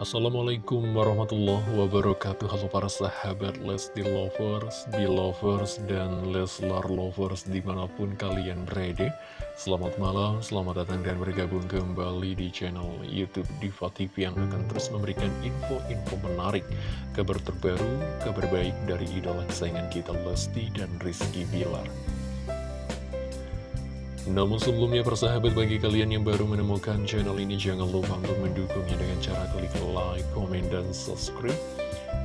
Assalamualaikum warahmatullahi wabarakatuh. Halo para sahabat Lesti Lovers, Belovers, dan Leslar Lovers di mana pun kalian berada. Selamat malam, selamat datang dan bergabung kembali di channel Youtube Diva TV Yang akan terus memberikan info-info menarik Kabar terbaru, kabar baik dari idola kesayangan kita Lesti dan Rizky Bilar namun sebelumnya persahabat bagi kalian yang baru menemukan channel ini jangan lupa untuk mendukungnya dengan cara klik like, komen, dan subscribe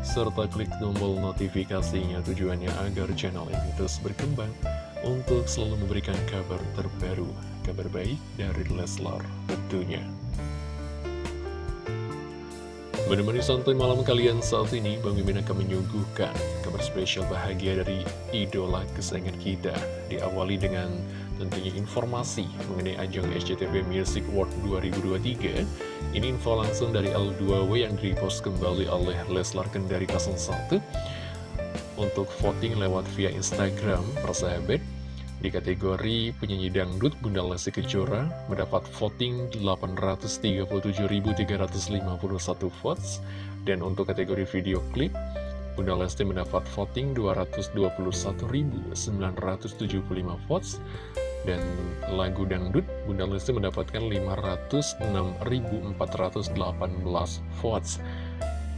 serta klik tombol notifikasinya tujuannya agar channel ini terus berkembang untuk selalu memberikan kabar terbaru, kabar baik dari Leslar tentunya. Menemani santai malam kalian saat ini, Bang Mimin akan menyuguhkan kabar spesial bahagia dari idola kesayangan kita. Diawali dengan tentunya informasi mengenai ajang SCTV Music World 2023 ini info langsung dari L2W yang repost kembali oleh Leslar Kendari 01 untuk voting lewat via Instagram persahabat di kategori penyanyi dangdut Bunda Lesti Kejora mendapat voting 837.351 votes. Dan untuk kategori video klip Bunda Lesti mendapat voting 221.975 votes dan lagu dangdut, Bunda Lesti mendapatkan 506.418 votes.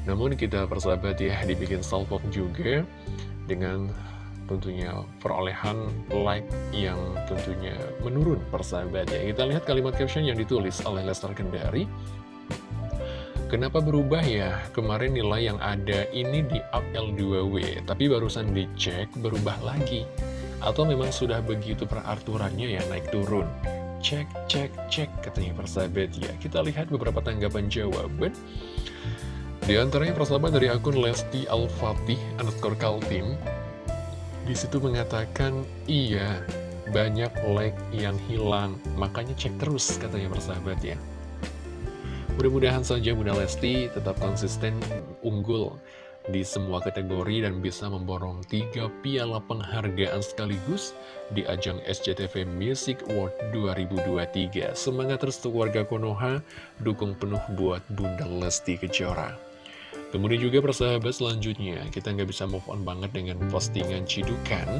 Namun kita persahabat ya, dibikin salpok juga dengan tentunya perolehan like yang tentunya menurun persahabat ya. Kita lihat kalimat caption yang ditulis oleh Lester Kendari. Kenapa berubah ya? Kemarin nilai yang ada ini di up L2W, tapi barusan dicek berubah lagi. Atau memang sudah begitu peraturannya ya naik turun? Cek, cek, cek katanya persahabat ya. Kita lihat beberapa tanggapan jawaban. Di antaranya persahabat dari akun Lesti Al-Fatih underscore Kaltim. Di situ mengatakan Iya, banyak like yang hilang. Makanya cek terus katanya persahabat ya Mudah-mudahan saja Bunda Lesti tetap konsisten unggul di semua kategori dan bisa memborong tiga piala penghargaan sekaligus di ajang SCTV Music Award 2023. Semangat terus untuk warga Konoha, dukung penuh buat Bunda Lesti Kejora. Kemudian juga persahabat selanjutnya, kita nggak bisa move on banget dengan postingan Cidukan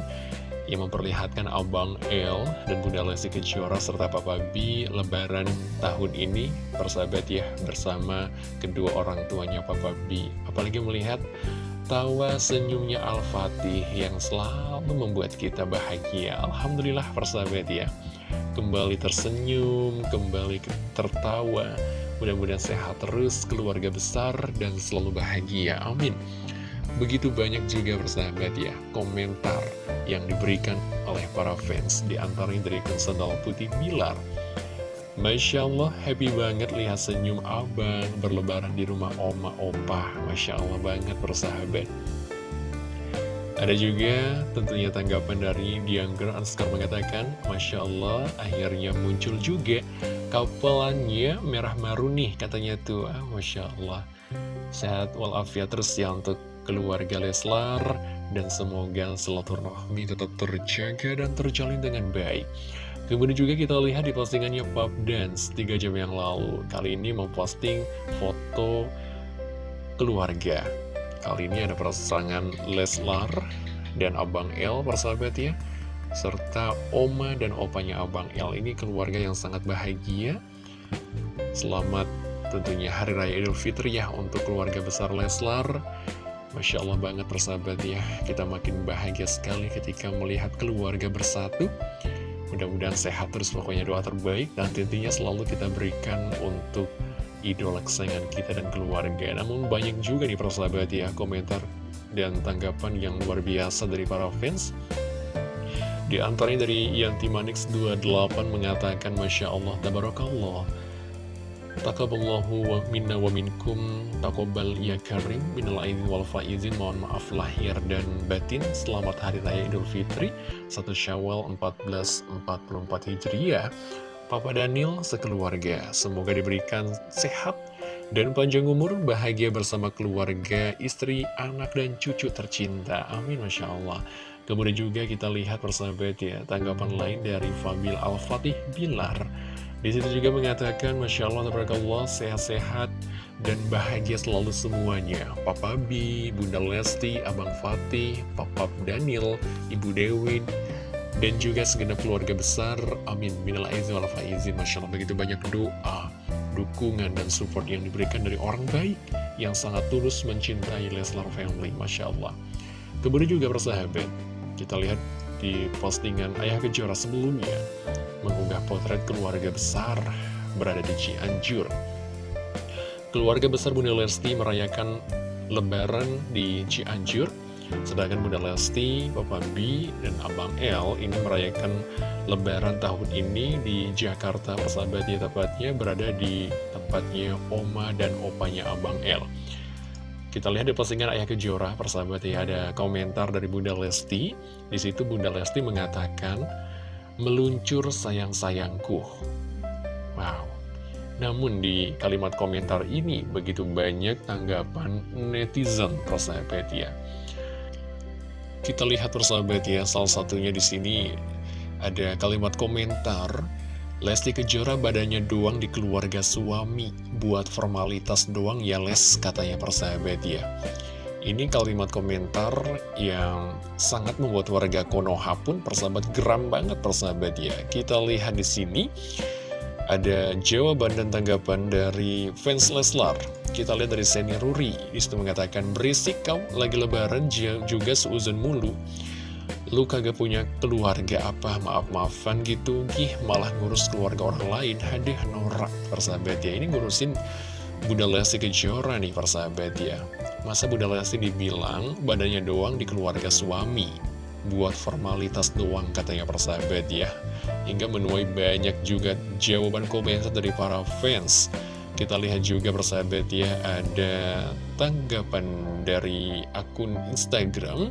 yang memperlihatkan Abang L dan Bunda Lesti Kejora serta Papa B lebaran tahun ini. Persahabat ya bersama kedua orang tuanya Papa B. Apalagi melihat tawa senyumnya Al-Fatih yang selalu membuat kita bahagia. Alhamdulillah persahabat ya. Kembali tersenyum, kembali tertawa. Mudah-mudahan sehat terus, keluarga besar dan selalu bahagia, amin Begitu banyak juga persahabat ya komentar yang diberikan oleh para fans di antaranya dari Sandal Putih Bilar. Masya Allah, happy banget lihat senyum abang berlebaran di rumah oma opa. Masya Allah banget persahabat. Ada juga tentunya tanggapan dari Diangger Anskar mengatakan, Masya Allah, akhirnya muncul juga kapelannya merah maruni katanya tuh. Ah, Masya Allah. Sehat walafiat terus ya untuk keluarga Leslar dan semoga silaturahmi tetap terjaga dan terjalin dengan baik. Kemudian juga kita lihat di postingannya Pop Dance 3 jam yang lalu. Kali ini memposting foto keluarga. Kali ini ada pasangan Leslar dan Abang El persahabat ya. Serta Oma dan opanya Abang El ini keluarga yang sangat bahagia. Selamat tentunya Hari Raya Idul Fitri ya untuk keluarga besar Leslar. Masya Allah banget persahabat ya. Kita makin bahagia sekali ketika melihat keluarga bersatu. Mudah-mudahan sehat terus pokoknya doa terbaik. Dan tentunya selalu kita berikan untuk idola kesayangan kita dan keluarga. Namun banyak juga nih persahabat ya komentar dan tanggapan yang luar biasa dari para fans. Di antaranya dari Yanti Manix 28 mengatakan Masya Allah, Tabarakallah Takaballahu wa minna wa minkum Takobal ya karim Minal aidin wal faizin Mohon maaf lahir dan batin Selamat Hari Raya Idul Fitri 1 Syawal 1444 Hijriah Papa Daniel sekeluarga Semoga diberikan sehat dan panjang umur bahagia bersama keluarga, istri, anak, dan cucu tercinta. Amin, Masya Allah. Kemudian juga kita lihat persahabat ya, tanggapan lain dari Fabil Al-Fatih Bilar. Di situ juga mengatakan, Masya Allah, Tabarakallah, sehat-sehat, dan bahagia selalu semuanya. Papa B, Bunda Lesti, Abang Fatih, Papa Daniel, Ibu Dewi, dan juga segenap keluarga besar. Amin. Minal aizin faizin. Masya Allah begitu banyak doa, dukungan, dan support yang diberikan dari orang baik yang sangat tulus mencintai Leslar Family. Masya Allah. Kemudian juga persahabat, kita lihat di postingan Ayah Kejora sebelumnya mengunggah potret keluarga besar berada di Cianjur. Keluarga besar Bunda Lesti merayakan lebaran di Cianjur, sedangkan Bunda Lesti, Papa B, dan Abang L ini merayakan lebaran tahun ini di Jakarta, persahabatnya tepatnya berada di tempatnya Oma dan Opanya Abang L. Kita lihat di postingan Ayah Kejora, persahabat ya, ada komentar dari Bunda Lesti. Di situ Bunda Lesti mengatakan, meluncur sayang-sayangku. Wow, namun di kalimat komentar ini begitu banyak tanggapan netizen persahabat ya. Kita lihat persahabat ya, salah satunya di sini ada kalimat komentar Lesti Kejora badannya doang di keluarga suami Buat formalitas doang ya les katanya persahabat ya Ini kalimat komentar yang sangat membuat warga Konoha pun persahabat geram banget persahabat ya Kita lihat di sini ada jawaban dan tanggapan dari fans Leslar. Kita lihat dari Seni Ruri. Di situ mengatakan, berisik kau lagi lebaran juga seuzon mulu. Lu kagak punya keluarga apa, maaf-maafan gitu. Gih, malah ngurus keluarga orang lain. Hadeh, norak, persahabat ya. Ini ngurusin Bunda Lesti Kejora nih, persahabat ya. Masa Bunda Lesti dibilang badannya doang di keluarga suami buat formalitas doang katanya persahabat ya hingga menuai banyak juga jawaban komentar dari para fans kita lihat juga persahabat ya ada tanggapan dari akun Instagram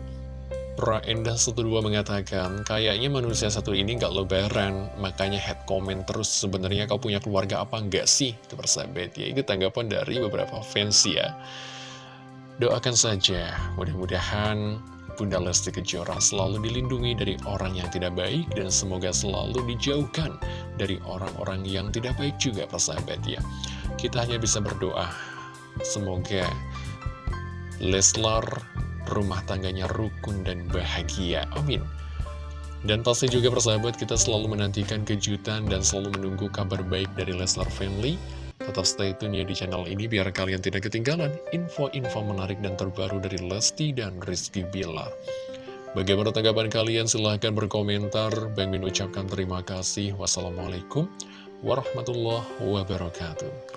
Pra Endah 12 mengatakan, kayaknya manusia satu ini gak lebaran, makanya head comment terus sebenarnya kau punya keluarga apa enggak sih? Itu persahabat ya, itu tanggapan dari beberapa fans ya. Doakan saja, mudah-mudahan Bunda Lesti Kejora selalu dilindungi dari orang yang tidak baik dan semoga selalu dijauhkan dari orang-orang yang tidak baik juga persahabat ya. Kita hanya bisa berdoa, semoga Leslar rumah tangganya rukun dan bahagia. Amin. Dan pasti juga persahabat kita selalu menantikan kejutan dan selalu menunggu kabar baik dari Leslar Family. Tetap stay tune ya di channel ini biar kalian tidak ketinggalan info-info menarik dan terbaru dari Lesti dan Rizky Bilar. Bagaimana tanggapan kalian? Silahkan berkomentar. Bang Min ucapkan terima kasih. Wassalamualaikum warahmatullahi wabarakatuh.